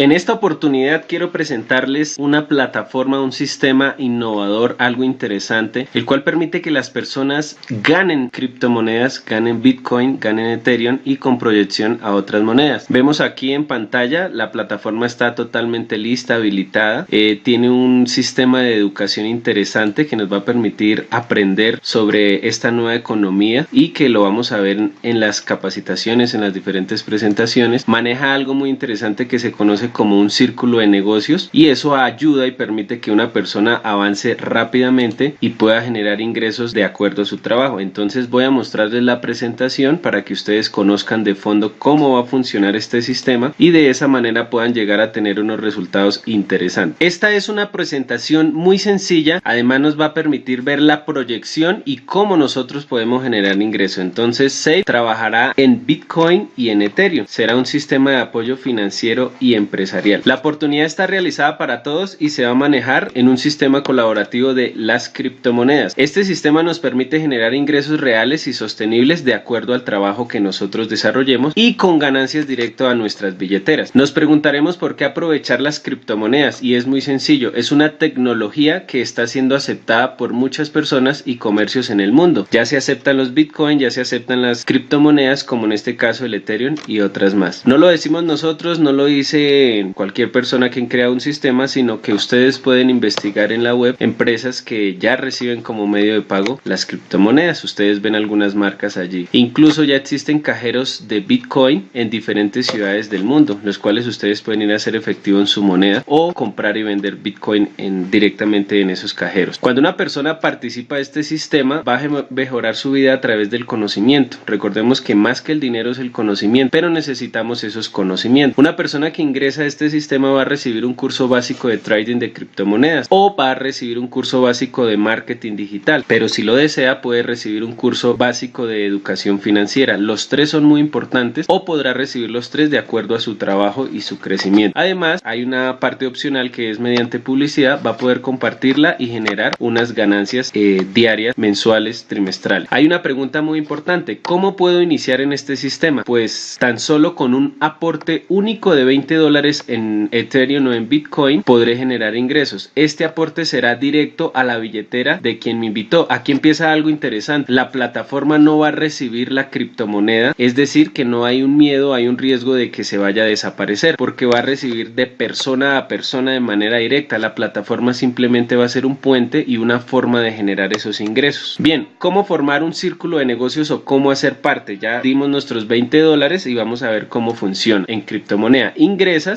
En esta oportunidad quiero presentarles una plataforma, un sistema innovador, algo interesante, el cual permite que las personas ganen criptomonedas, ganen Bitcoin, ganen Ethereum y con proyección a otras monedas. Vemos aquí en pantalla, la plataforma está totalmente lista, habilitada, eh, tiene un sistema de educación interesante que nos va a permitir aprender sobre esta nueva economía y que lo vamos a ver en las capacitaciones, en las diferentes presentaciones. Maneja algo muy interesante que se conoce como un círculo de negocios y eso ayuda y permite que una persona avance rápidamente y pueda generar ingresos de acuerdo a su trabajo. Entonces voy a mostrarles la presentación para que ustedes conozcan de fondo cómo va a funcionar este sistema y de esa manera puedan llegar a tener unos resultados interesantes. Esta es una presentación muy sencilla, además nos va a permitir ver la proyección y cómo nosotros podemos generar ingresos. Entonces Safe trabajará en Bitcoin y en Ethereum. Será un sistema de apoyo financiero y empresarial la oportunidad está realizada para todos y se va a manejar en un sistema colaborativo de las criptomonedas. Este sistema nos permite generar ingresos reales y sostenibles de acuerdo al trabajo que nosotros desarrollemos y con ganancias directo a nuestras billeteras. Nos preguntaremos por qué aprovechar las criptomonedas y es muy sencillo, es una tecnología que está siendo aceptada por muchas personas y comercios en el mundo. Ya se aceptan los bitcoin, ya se aceptan las criptomonedas como en este caso el Ethereum y otras más. No lo decimos nosotros, no lo dice cualquier persona que crea un sistema, sino que ustedes pueden investigar en la web empresas que ya reciben como medio de pago las criptomonedas. Ustedes ven algunas marcas allí. Incluso ya existen cajeros de Bitcoin en diferentes ciudades del mundo, los cuales ustedes pueden ir a hacer efectivo en su moneda o comprar y vender Bitcoin en, directamente en esos cajeros. Cuando una persona participa de este sistema, va a mejorar su vida a través del conocimiento. Recordemos que más que el dinero es el conocimiento, pero necesitamos esos conocimientos. Una persona que ingresa este sistema va a recibir un curso básico de trading de criptomonedas o va a recibir un curso básico de marketing digital, pero si lo desea puede recibir un curso básico de educación financiera. Los tres son muy importantes o podrá recibir los tres de acuerdo a su trabajo y su crecimiento. Además, hay una parte opcional que es mediante publicidad, va a poder compartirla y generar unas ganancias eh, diarias, mensuales, trimestrales. Hay una pregunta muy importante, ¿cómo puedo iniciar en este sistema? Pues tan solo con un aporte único de 20 dólares en Ethereum o en Bitcoin, podré generar ingresos. Este aporte será directo a la billetera de quien me invitó. Aquí empieza algo interesante. La plataforma no va a recibir la criptomoneda, es decir, que no hay un miedo, hay un riesgo de que se vaya a desaparecer, porque va a recibir de persona a persona de manera directa. La plataforma simplemente va a ser un puente y una forma de generar esos ingresos. Bien, ¿cómo formar un círculo de negocios o cómo hacer parte? Ya dimos nuestros 20 dólares y vamos a ver cómo funciona en criptomoneda.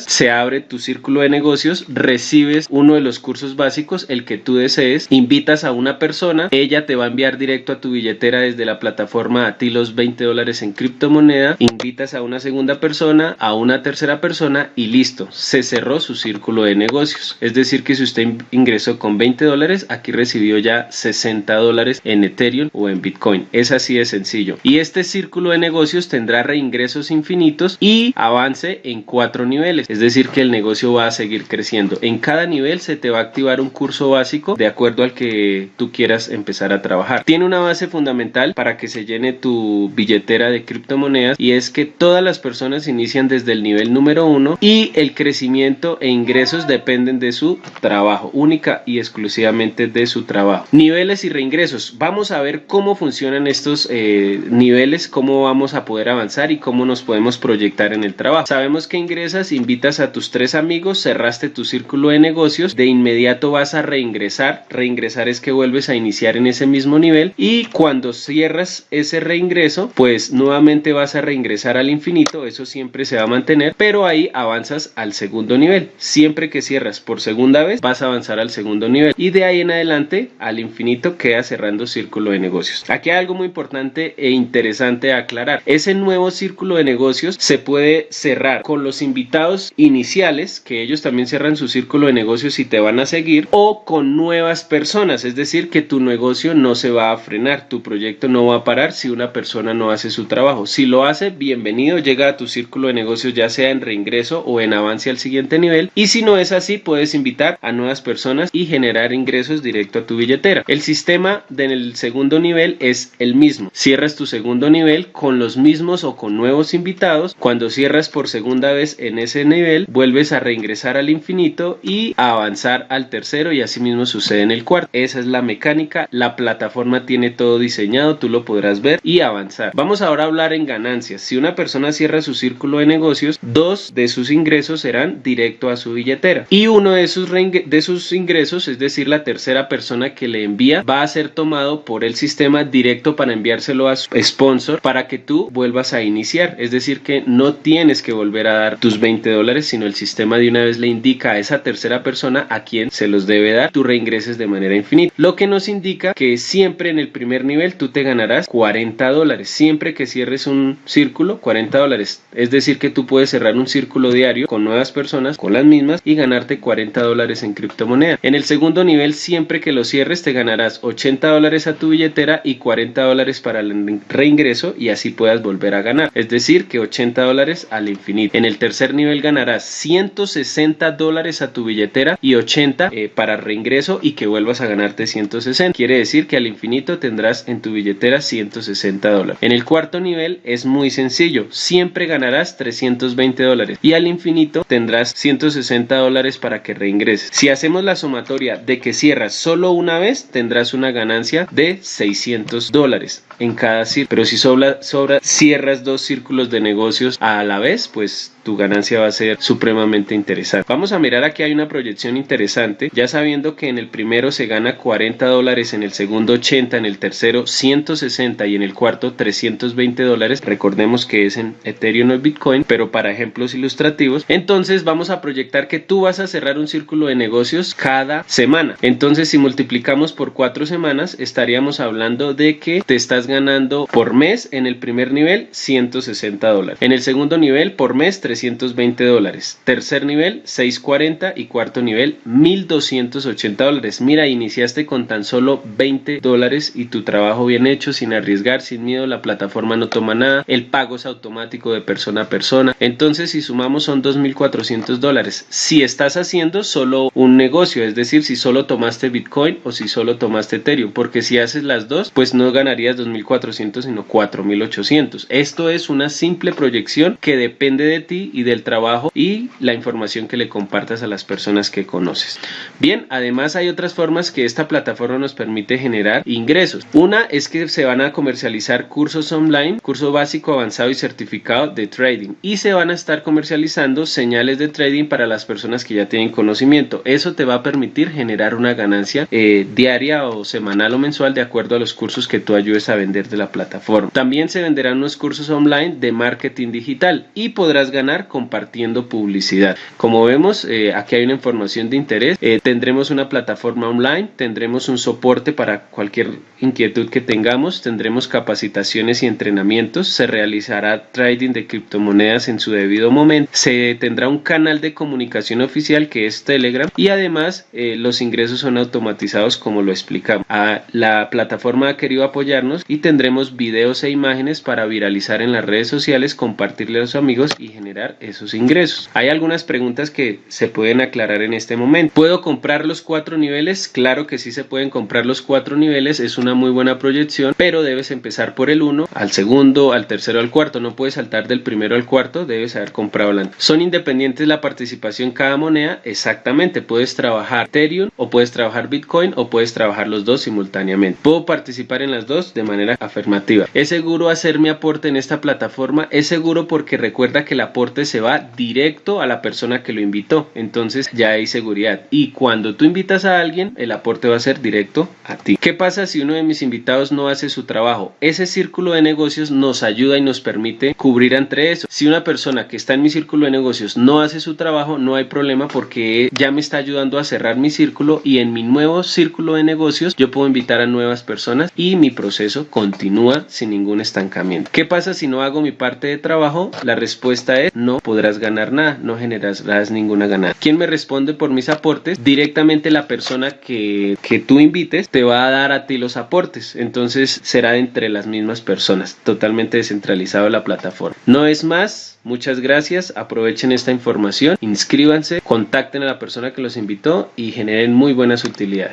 Se abre tu círculo de negocios, recibes uno de los cursos básicos, el que tú desees, invitas a una persona, ella te va a enviar directo a tu billetera desde la plataforma a ti los 20 dólares en criptomoneda, invitas a una segunda persona, a una tercera persona y listo, se cerró su círculo de negocios. Es decir que si usted ingresó con 20 dólares, aquí recibió ya 60 dólares en Ethereum o en Bitcoin. Es así de sencillo. Y este círculo de negocios tendrá reingresos infinitos y avance en cuatro niveles es decir que el negocio va a seguir creciendo. En cada nivel se te va a activar un curso básico de acuerdo al que tú quieras empezar a trabajar. Tiene una base fundamental para que se llene tu billetera de criptomonedas y es que todas las personas inician desde el nivel número uno y el crecimiento e ingresos dependen de su trabajo, única y exclusivamente de su trabajo. Niveles y reingresos. Vamos a ver cómo funcionan estos eh, niveles, cómo vamos a poder avanzar y cómo nos podemos proyectar en el trabajo. Sabemos que ingresas, invitas a tus tres amigos, cerraste tu círculo de negocios, de inmediato vas a reingresar. Reingresar es que vuelves a iniciar en ese mismo nivel y cuando cierras ese reingreso, pues nuevamente vas a reingresar al infinito, eso siempre se va a mantener, pero ahí avanzas al segundo nivel. Siempre que cierras por segunda vez, vas a avanzar al segundo nivel y de ahí en adelante al infinito queda cerrando círculo de negocios. Aquí hay algo muy importante e interesante a aclarar. Ese nuevo círculo de negocios se puede cerrar con los invitados iniciales, que ellos también cierran su círculo de negocios y te van a seguir, o con nuevas personas, es decir, que tu negocio no se va a frenar, tu proyecto no va a parar si una persona no hace su trabajo. Si lo hace, bienvenido, llega a tu círculo de negocios ya sea en reingreso o en avance al siguiente nivel, y si no es así, puedes invitar a nuevas personas y generar ingresos directo a tu billetera. El sistema del segundo nivel es el mismo. Cierras tu segundo nivel con los mismos o con nuevos invitados. Cuando cierras por segunda vez en ese nivel, vuelves a reingresar al infinito y avanzar al tercero y así mismo sucede en el cuarto. Esa es la mecánica, la plataforma tiene todo diseñado, tú lo podrás ver y avanzar. Vamos ahora a hablar en ganancias. Si una persona cierra su círculo de negocios, dos de sus ingresos serán directo a su billetera y uno de sus, de sus ingresos, es decir, la tercera persona que le envía, va a ser tomado por el sistema directo para enviárselo a su sponsor para que tú vuelvas a iniciar. Es decir, que no tienes que volver a dar tus 20 dólares, sino el sistema de una vez le indica a esa tercera persona a quien se los debe dar, tú reingreses de manera infinita. Lo que nos indica que siempre en el primer nivel tú te ganarás 40 dólares. Siempre que cierres un círculo, 40 dólares. Es decir, que tú puedes cerrar un círculo diario con nuevas personas, con las mismas, y ganarte 40 dólares en criptomoneda. En el segundo nivel, siempre que lo cierres, te ganarás 80 dólares a tu billetera y 40 dólares para el reingreso y así puedas volver a ganar. Es decir, que 80 dólares al infinito. En el tercer nivel ganarás 160 dólares a tu billetera y 80 eh, para reingreso y que vuelvas a ganarte 160. Quiere decir que al infinito tendrás en tu billetera 160 dólares. En el cuarto nivel es muy sencillo. Siempre ganarás 320 dólares y al infinito tendrás 160 dólares para que reingreses. Si hacemos la sumatoria de que cierras solo una vez, tendrás una ganancia de 600 dólares en cada círculo. Pero si sobra, sobra, cierras dos círculos de negocios a la vez, pues tu ganancia va a ser supremamente interesante. Vamos a mirar aquí hay una proyección interesante, ya sabiendo que en el primero se gana 40 dólares, en el segundo 80, en el tercero 160 y en el cuarto 320 dólares. Recordemos que es en Ethereum o Bitcoin, pero para ejemplos ilustrativos. Entonces vamos a proyectar que tú vas a cerrar un círculo de negocios cada semana. Entonces si multiplicamos por cuatro semanas estaríamos hablando de que te estás ganando por mes en el primer nivel 160 dólares. En el segundo nivel por mes 320 dólares. Tercer nivel 640 y cuarto nivel 1280 dólares. Mira, iniciaste con tan solo 20 dólares y tu trabajo bien hecho, sin arriesgar, sin miedo, la plataforma no toma nada, el pago es automático de persona a persona. Entonces, si sumamos son 2.400 dólares. Si estás haciendo solo un negocio, es decir, si solo tomaste Bitcoin o si solo tomaste Ethereum, porque si haces las dos, pues no ganarías 2.400 sino 4.800. Esto es una simple proyección que depende de ti y del trabajo y la información que le compartas a las personas que conoces. Bien, además hay otras formas que esta plataforma nos permite generar ingresos. Una es que se van a comercializar cursos online, curso básico, avanzado y certificado de trading y se van a estar comercializando señales de trading para las personas que ya tienen conocimiento. Eso te va a permitir generar una ganancia eh, diaria o semanal o mensual de acuerdo a los cursos que tú ayudes a vender de la plataforma. También se venderán unos cursos online de marketing digital y podrás ganar compartiendo publicidad. Como vemos, eh, aquí hay una información de interés. Eh, tendremos una plataforma online, tendremos un soporte para cualquier inquietud que tengamos, tendremos capacitaciones y entrenamientos, se realizará trading de criptomonedas en su debido momento, se tendrá un canal de comunicación oficial que es Telegram y además eh, los ingresos son automatizados como lo explicamos. Ah, la plataforma ha querido apoyarnos y tendremos videos e imágenes para viralizar en las redes sociales, compartirle a los amigos y generar esos ingresos. Hay algunas preguntas que se pueden aclarar en este momento. ¿Puedo comprar los cuatro niveles? Claro que sí se pueden comprar los cuatro niveles, es una muy buena proyección, pero debes empezar por el uno, al segundo, al tercero, al cuarto. No puedes saltar del primero al cuarto, debes haber comprado la ¿Son independientes la participación en cada moneda? Exactamente, puedes trabajar Ethereum o puedes trabajar Bitcoin o puedes trabajar los dos simultáneamente. Puedo participar en las dos de manera afirmativa. ¿Es seguro hacer mi aporte en esta plataforma? Es seguro porque recuerda que el aporte se va directo a la persona que lo invitó. Entonces ya hay seguridad. Y cuando tú invitas a alguien, el aporte va a ser directo a ti. ¿Qué pasa si uno de mis invitados no hace su trabajo? Ese círculo de negocios nos ayuda y nos permite cubrir entre eso. Si una persona que está en mi círculo de negocios no hace su trabajo, no hay problema porque ya me está ayudando a cerrar mi círculo y en mi nuevo círculo de negocios yo puedo invitar a nuevas personas y mi proceso continúa sin ningún estancamiento. ¿Qué pasa si no hago mi parte de trabajo? La respuesta es no podrás nada, no generarás ninguna ganancia. ¿Quién me responde por mis aportes? Directamente la persona que, que tú invites te va a dar a ti los aportes. Entonces será entre las mismas personas, totalmente descentralizado la plataforma. No es más, muchas gracias, aprovechen esta información, inscríbanse, contacten a la persona que los invitó y generen muy buenas utilidades.